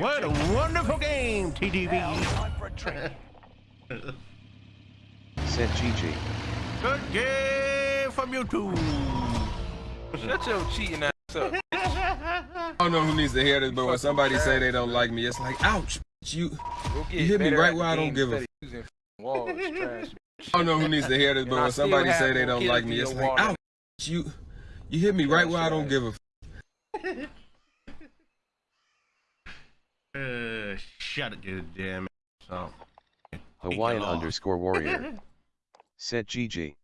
What a wonderful game, TDB. Said GG. Good game from you two. Shut your cheating ass up. I don't know who needs to hear this, but when somebody say they don't like me, it's like, ouch, you. You hit me right where I don't give a instead walls, trash. I don't know who needs to hear this, but And when somebody say they don't like me, it's like, ouch, you. You hit me right where I don't give a. Uh, shut it, good damn it. So, Hawaiian underscore warrior. Said GG.